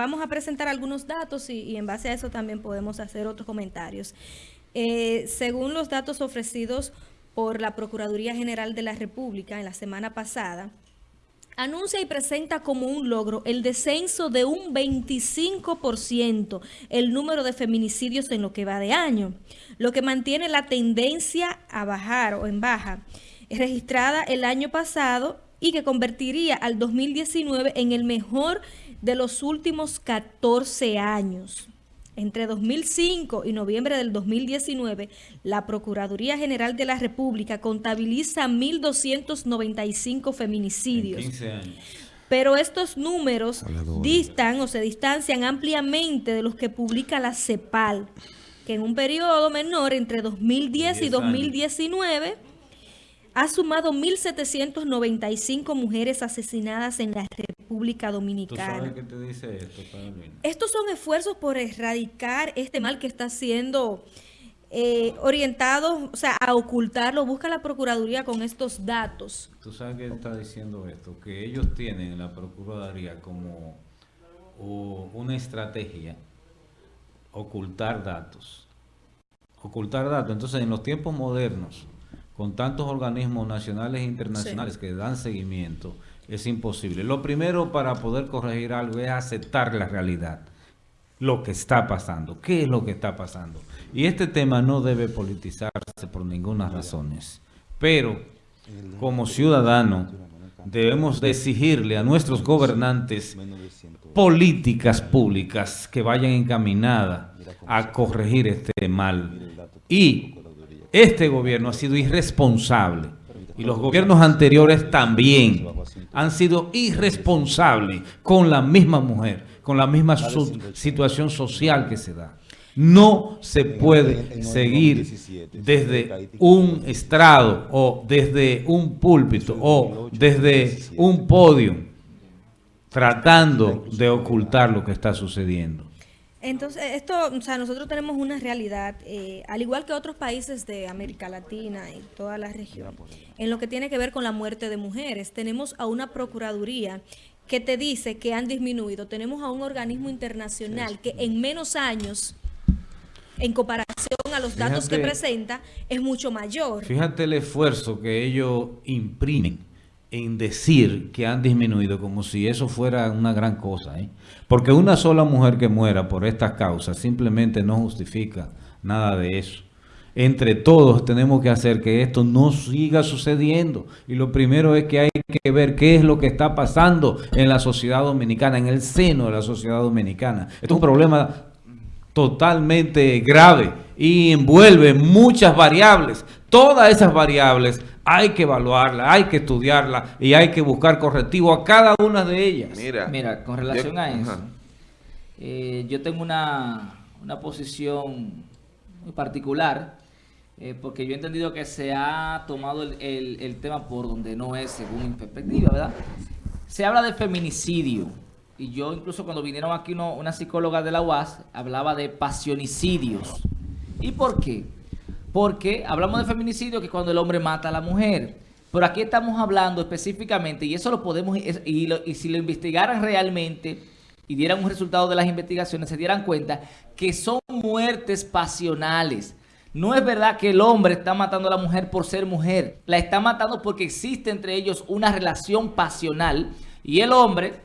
vamos a presentar algunos datos y, en base a eso también podemos hacer otros comentarios. Eh, según los datos ofrecidos por la Procuraduría General de la República en la semana pasada, anuncia y presenta como un logro el descenso de un 25% el número de feminicidios en lo que va de año, lo que mantiene la tendencia a bajar o en baja, registrada el año pasado y que convertiría al 2019 en el mejor de los últimos 14 años. Entre 2005 y noviembre del 2019, la Procuraduría General de la República contabiliza 1.295 feminicidios. 15 años. Pero estos números distan o se distancian ampliamente de los que publica la CEPAL, que en un periodo menor entre 2010 y 2019 ha sumado 1.795 mujeres asesinadas en la República Dominicana. ¿Tú sabes qué te dice esto, Estos son esfuerzos por erradicar este mal que está siendo eh, orientado, o sea, a ocultarlo. Busca la Procuraduría con estos datos. ¿Tú sabes qué está diciendo esto? Que ellos tienen en la Procuraduría como una estrategia ocultar datos. Ocultar datos. Entonces, en los tiempos modernos, con tantos organismos nacionales e internacionales que dan seguimiento, es imposible. Lo primero para poder corregir algo es aceptar la realidad, lo que está pasando. ¿Qué es lo que está pasando? Y este tema no debe politizarse por ninguna razón. Pero, como ciudadano, debemos de exigirle a nuestros gobernantes políticas públicas que vayan encaminadas a corregir este mal. Y este gobierno ha sido irresponsable. Y los gobiernos anteriores también han sido irresponsables con la misma mujer, con la misma situación social que se da. No se puede seguir desde un estrado o desde un púlpito o desde un podio tratando de ocultar lo que está sucediendo. Entonces, esto, o sea, nosotros tenemos una realidad, eh, al igual que otros países de América Latina y toda la región, en lo que tiene que ver con la muerte de mujeres. Tenemos a una procuraduría que te dice que han disminuido. Tenemos a un organismo internacional que en menos años, en comparación a los datos que presenta, es mucho mayor. Fíjate el esfuerzo que ellos imprimen en decir que han disminuido como si eso fuera una gran cosa. ¿eh? Porque una sola mujer que muera por estas causas simplemente no justifica nada de eso. Entre todos tenemos que hacer que esto no siga sucediendo. Y lo primero es que hay que ver qué es lo que está pasando en la sociedad dominicana, en el seno de la sociedad dominicana. Es un problema totalmente grave y envuelve muchas variables. Todas esas variables hay que evaluarla, hay que estudiarla y hay que buscar correctivo a cada una de ellas. Mira, con relación a eso, eh, yo tengo una, posición muy particular eh, porque yo he entendido que se ha tomado el, tema por donde no es según mi perspectiva, ¿verdad? Se habla de feminicidio y yo incluso cuando vinieron aquí una psicóloga de la UAS hablaba de pasionicidios. ¿Y por qué? Porque hablamos de feminicidio que es cuando el hombre mata a la mujer. Pero aquí estamos hablando específicamente, y eso lo podemos, y, y si lo investigaran realmente y dieran un resultado de las investigaciones, se dieran cuenta que son muertes pasionales. No es verdad que el hombre está matando a la mujer por ser mujer. La está matando porque existe entre ellos una relación pasional. Y el hombre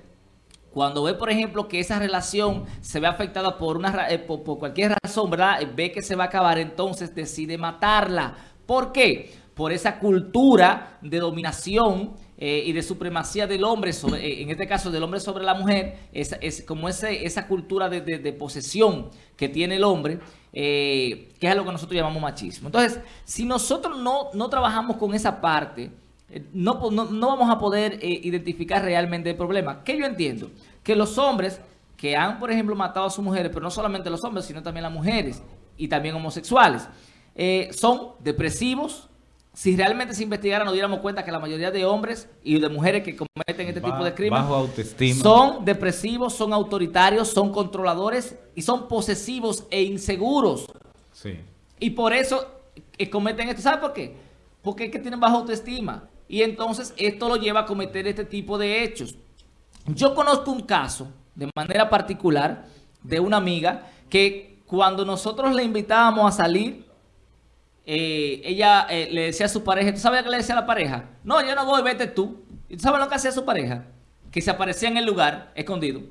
cuando ve, por ejemplo, que esa relación se ve afectada por, una, eh, por, cualquier razón, ¿verdad? Eh, ve que se va a acabar, entonces decide matarla. ¿Por qué? Por esa cultura de dominación eh, y de supremacía del hombre, sobre, en este caso del hombre sobre la mujer, es como ese, esa cultura de, posesión que tiene el hombre, que es lo que nosotros llamamos machismo. Entonces, si nosotros no, no trabajamos con esa parte, no, no, vamos a poder eh, identificar realmente el problema. ¿Qué yo entiendo? Que los hombres que han, por ejemplo, matado a sus mujeres, pero no solamente los hombres, sino también las mujeres y también homosexuales, eh, son depresivos. Si realmente se investigara, nos diéramos cuenta que la mayoría de hombres y de mujeres que cometen este tipo de crímenes son depresivos, son autoritarios, son controladores y son posesivos e inseguros. Sí. Y por eso eh, cometen esto. ¿Sabe por qué? Porque es que tienen baja autoestima. Y entonces esto lo lleva a cometer este tipo de hechos. Yo conozco un caso de manera particular de una amiga que cuando nosotros le invitábamos a salir, eh, ella eh, le decía a su pareja, ¿tú sabes qué le decía a la pareja? No, yo no voy, vete tú. ¿Y tú sabes lo que hacía su pareja? Que se aparecía en el lugar escondido.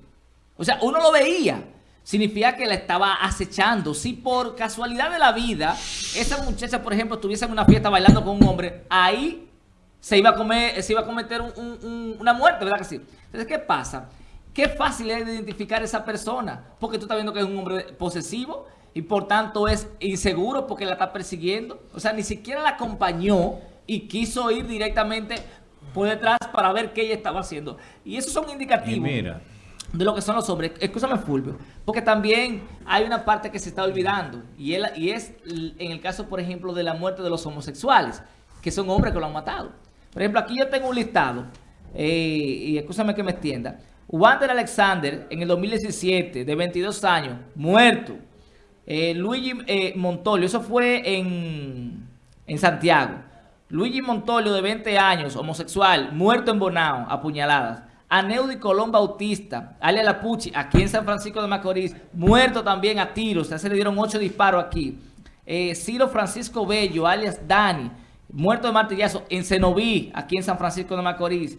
O sea, uno lo veía. Significa que la estaba acechando. Si por casualidad de la vida, esa muchacha, por ejemplo, estuviese en una fiesta bailando con un hombre, ahí se iba a, comer, se iba a cometer una muerte, ¿verdad que sí? Entonces, ¿qué pasa? Qué fácil es identificar a esa persona, porque tú estás viendo que es un hombre posesivo y por tanto es inseguro porque la está persiguiendo. O sea, ni siquiera la acompañó y quiso ir directamente por detrás para ver qué ella estaba haciendo. Y esos son indicativos de lo que son los hombres. Escúchame, Fulvio, porque también hay una parte que se está olvidando y, y es en el caso, por ejemplo, de la muerte de los homosexuales, que son hombres que lo han matado. Por ejemplo, aquí yo tengo un listado, eh, y escúchame que me extienda, Wander Alexander, en el 2017, de 22 años, muerto. Eh, Luigi eh, Montolio, eso fue en, en Santiago. Luigi Montolio, de 20 años, homosexual, muerto en Bonao, apuñaladas. Aneudi Colón Bautista, alias Lapucci, aquí en San Francisco de Macorís, muerto también a tiros, se le dieron ocho disparos aquí. Eh, Ciro Francisco Bello, alias Dani, muerto de martillazo en Cenoví, aquí en San Francisco de Macorís.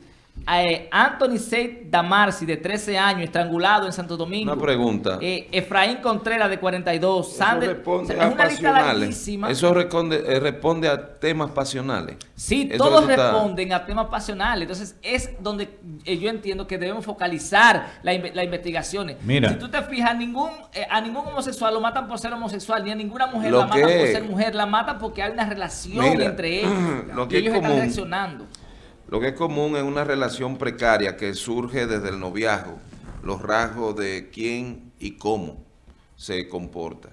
Eh, Anthony Seid Damarci, de 13 años, estrangulado en Santo Domingo. Una pregunta. Eh, Efraín Contreras, de 42. Eso responde a pasionales. Eso responde, eh, responde, a temas pasionales. Sí, todos responden a temas pasionales. Entonces, es donde yo entiendo que debemos focalizar las investigaciones. Mira. Si tú te fijas, ningún, a ningún homosexual lo matan por ser homosexual, ni a ninguna mujer la matan por ser mujer. La matan porque hay una relación entre ellos. Lo que ellos están reaccionando. Lo que es común es una relación precaria que surge desde el noviazgo, los rasgos de quién y cómo se comporta.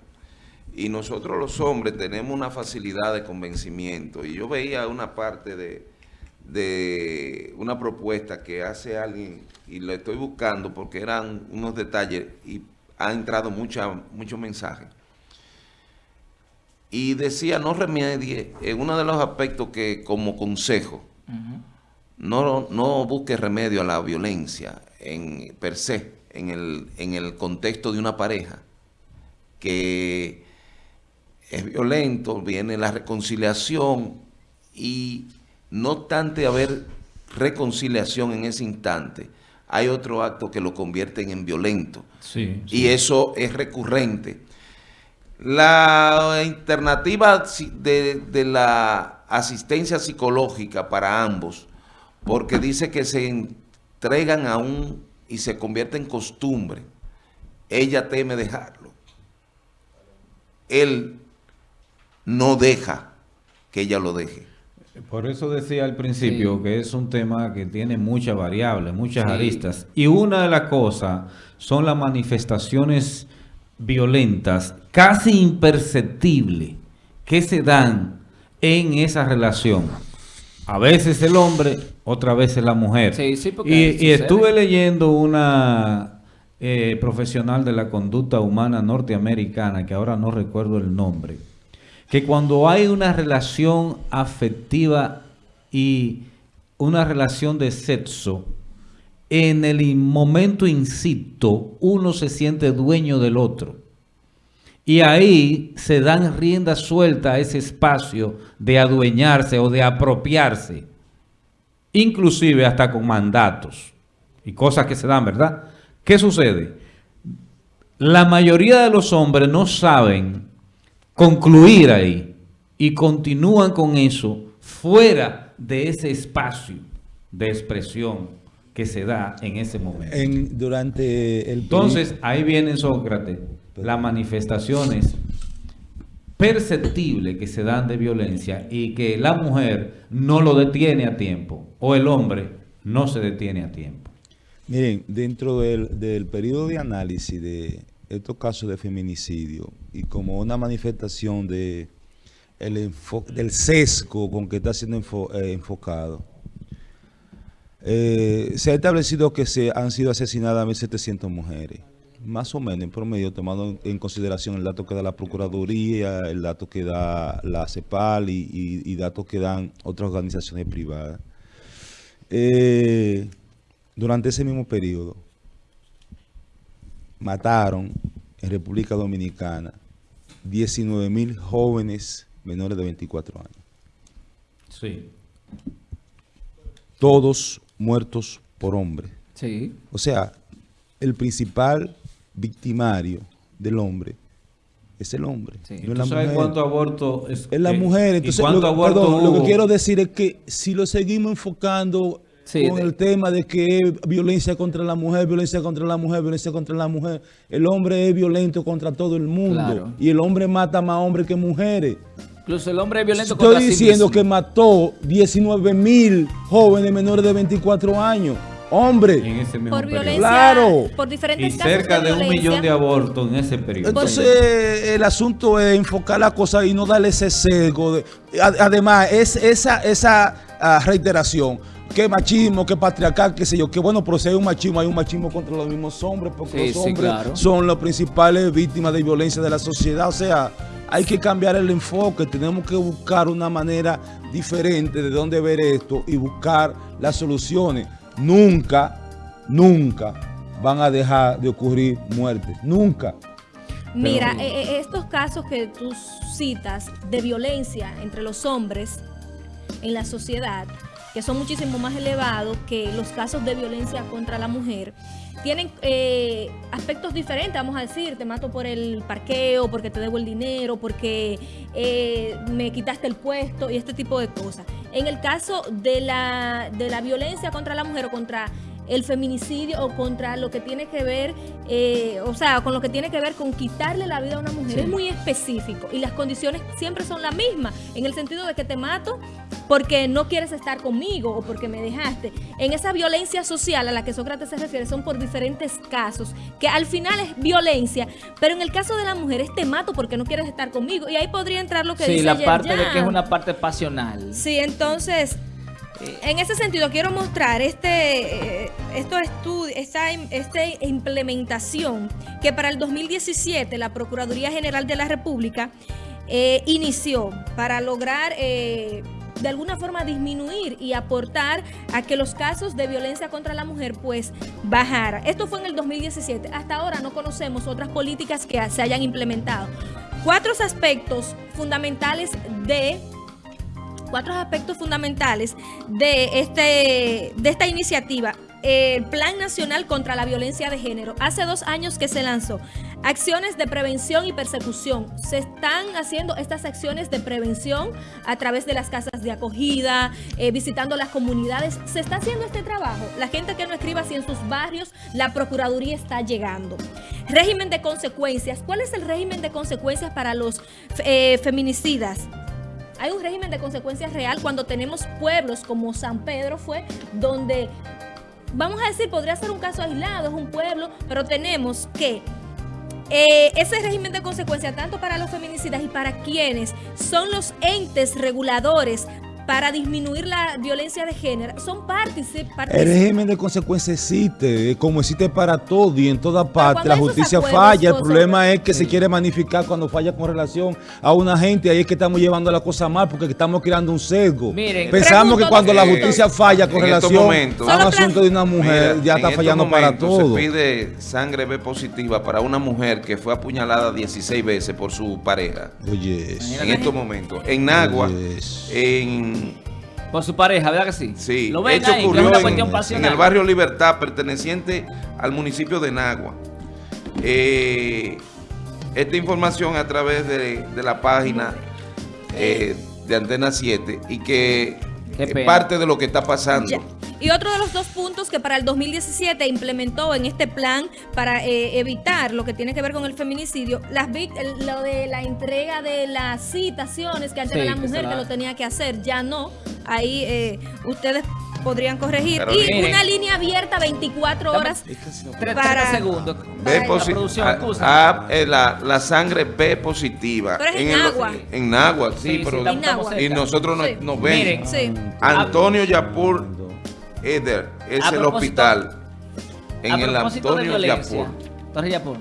Y nosotros los hombres tenemos una facilidad de convencimiento. Y yo veía una parte de, de una propuesta que hace alguien, y lo estoy buscando porque eran unos detalles y ha entrado muchos mensajes. Y decía, no remedie, en uno de los aspectos que como consejo, no, no busque remedio a la violencia en per se, en el, en el contexto de una pareja que es violento, viene la reconciliación y no obstante haber reconciliación en ese instante, hay otro acto que lo convierten en violento. Y eso es recurrente. La alternativa de, de la asistencia psicológica para ambos porque dice que se entregan aún y se convierte en costumbre. Ella teme dejarlo. Él no deja que ella lo deje. Por eso decía al principio que es un tema que tiene muchas variables, muchas aristas. Y una de las cosas son las manifestaciones violentas, casi imperceptibles, que se dan en esa relación. A veces el hombre, otra vez la mujer. y, estuve leyendo una eh, profesional de la conducta humana norteamericana, que ahora no recuerdo el nombre, que cuando hay una relación afectiva y una relación de sexo, en el momento incito, uno se siente dueño del otro. Y ahí se dan rienda suelta a ese espacio de adueñarse o de apropiarse, inclusive hasta con mandatos y cosas que se dan, ¿verdad? ¿Qué sucede? La mayoría de los hombres no saben concluir ahí y continúan con eso fuera de ese espacio de expresión que se da en ese momento. durante el Entonces, ahí viene Sócrates las manifestaciones perceptibles que se dan de violencia y que la mujer no lo detiene a tiempo o el hombre no se detiene a tiempo. Miren, dentro del, del periodo de análisis de estos casos de feminicidio y como una manifestación de el del sesgo con que está siendo eh, enfocado, eh, se ha establecido que se han sido asesinadas 1.700 mujeres más o menos en promedio, tomando en consideración el dato que da la Procuraduría, el dato que da la CEPAL y, datos que dan otras organizaciones privadas. Eh, durante ese mismo periodo, mataron en República Dominicana 19 mil jóvenes menores de 24 años. Sí. Todos muertos por hombre. Sí. O sea, el principal victimario del hombre es el hombre. Sí. no es la ¿Tú sabes mujer. cuánto aborto es? Es la eh, mujer. Entonces, cuánto lo, aborto perdón, lo que quiero decir es que si lo seguimos enfocando Sí, con de- el tema de que es violencia contra la mujer, violencia contra la mujer, violencia contra la mujer, el hombre es violento contra todo el mundo. Claro. Y el hombre mata más hombres que mujeres. Incluso el hombre es violento Estoy contra sí diciendo mismo. que mató 19 mil jóvenes menores de 24 años. Hombre. En ese mismo Por periodo. violencia, Claro. por diferentes Y casos cerca de un millón de abortos en ese periodo. Entonces, el asunto es enfocar la cosa y no darle ese sesgo. de- además, es esa, esa ah, reiteración, que machismo, que patriarcal, qué sé yo, que bueno, pero si hay un machismo, hay un machismo contra los mismos hombres, porque Sí, los sí, hombres claro. son las principales víctimas de violencia de la sociedad. O sea, hay que cambiar el enfoque, tenemos que buscar una manera diferente de dónde ver esto y buscar las soluciones. Nunca, nunca van a dejar de ocurrir muertes, nunca. Mira, Pero- eh, eh, estos casos que tú citas de violencia entre los hombres en la sociedad, que son muchísimo más elevados que los casos de violencia contra la mujer, tienen eh, aspectos diferentes, vamos a decir, te mato por el parqueo, porque te debo el dinero, porque eh, me quitaste el puesto y este tipo de cosas. En el caso de la, de la violencia contra la mujer o contra el feminicidio o contra lo que tiene que ver, eh, o sea, con lo que tiene que ver con quitarle la vida a una mujer. Sí. Es muy específico y las condiciones siempre son las mismas, en el sentido de que te mato porque no quieres estar conmigo o porque me dejaste. En esa violencia social a la que Sócrates se refiere son por diferentes casos, que al final es violencia, pero en el caso de la mujer es te mato porque no quieres estar conmigo y ahí podría entrar lo que Sí, dice la parte de que es una parte pasional. Sí, entonces, en ese sentido quiero mostrar este, estos estudios, esta, esta implementación que para el 2017 la Procuraduría General de la República eh, inició para lograr eh, de alguna forma disminuir y aportar a que los casos de violencia contra la mujer pues bajara. Esto fue en el 2017. Hasta ahora no conocemos otras políticas que se hayan implementado. Cuatro aspectos fundamentales de cuatro aspectos fundamentales de, este, de esta iniciativa. El Plan Nacional contra la Violencia de Género. Hace dos años que se lanzó. Acciones de prevención y persecución. Se están haciendo estas acciones de prevención a través de las casas de acogida, eh, visitando las comunidades. Se está haciendo este trabajo. La gente que no escriba si en sus barrios la Procuraduría está llegando. Régimen de consecuencias. ¿Cuál es el régimen de consecuencias para los eh, feminicidas? Hay un régimen de consecuencias real cuando tenemos pueblos como San Pedro fue, donde, vamos a decir, podría ser un caso aislado, es un pueblo, pero tenemos que eh, ese régimen de consecuencias, tanto para los feminicidas y para quienes son los entes reguladores para disminuir la violencia de género, son partícipes. El régimen de consecuencias existe, eh, como existe para todo y en toda parte. La justicia acuerdos, falla. El problema es que se quiere magnificar cuando falla con relación a una gente. Ahí es que estamos llevando la cosa mal porque estamos creando un sesgo. Miren, Pensamos que cuando la justicia falla con relación momentos- a un asunto de una mujer, Mira, ya está fallando para todo. Se pide sangre B positiva para una mujer que fue apuñalada 16 veces por su pareja. Oye, En estos momentos. En Nagua, Yes. en Por su pareja, ¿verdad que sí? Sí, Lo ven esto ahí, que es ocurrió una en, cuestión en pasional. el barrio Libertad, perteneciente al municipio de Nagua. Eh, esta información a través de, de la página eh, de Antena 7 y que es parte de lo que está pasando. Ya. Y otro de los dos puntos que para el 2017 implementó en este plan para eh, evitar lo que tiene que ver con el feminicidio, las lo de la entrega de las citaciones que antes Sí, era la mujer la- que lo tenía que hacer, ya no. Ahí eh, ustedes podrían corregir. Pero y miren. una línea abierta 24 Dame- horas. Para- segundos. B La producción, ah, ah, eh, la, la sangre B positiva. Pero es en el- agua. En Nagua, sí, Sí, sí, pero En y nosotros no- Sí. nos ven. Miren. Sí. Antonio Yapur Eder es el hospital. En el Antonio Yapur. Torre Yapur.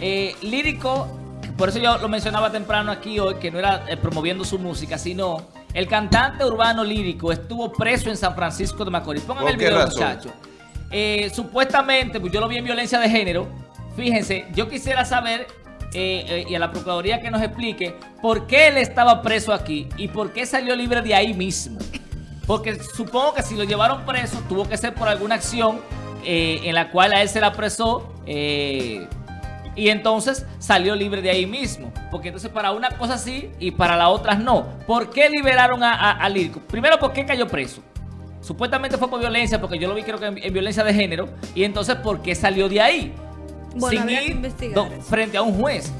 Eh, lírico, por eso yo lo mencionaba temprano aquí hoy, que no era eh, promoviendo su música, sino el cantante urbano lírico estuvo preso en San Francisco de Macorís. Pónganme ¿Por el video, muchachos. Eh, supuestamente, pues yo lo vi en violencia de género, fíjense, yo quisiera saber eh, eh, y a la Procuraduría que nos explique por qué él estaba preso aquí y por qué salió libre de ahí mismo. Porque supongo que si lo llevaron preso tuvo que ser por alguna acción eh, en la cual a él se la apresó y entonces salió libre de ahí mismo. Porque entonces para una cosa sí y para las otras no. ¿Por qué liberaron a, a, Lirco? Primero, ¿por qué cayó preso? Supuestamente fue por violencia, porque yo lo vi creo que en, violencia de género. Y entonces, ¿por qué salió de ahí? sin ir frente a un juez.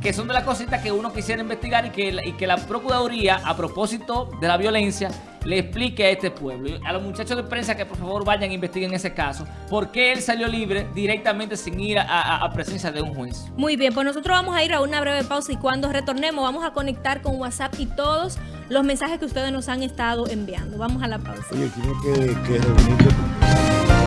Que son de las cositas que uno quisiera investigar y que, y que la Procuraduría, a propósito de la violencia, le explique a este pueblo. A los muchachos de prensa que por favor vayan e investiguen ese caso. ¿Por qué él salió libre directamente sin ir a, presencia de un juez? Muy bien, pues nosotros vamos a ir a una breve pausa y cuando retornemos vamos a conectar con WhatsApp y todos los mensajes que ustedes nos han estado enviando. Vamos a la pausa. Oye, tiene que, que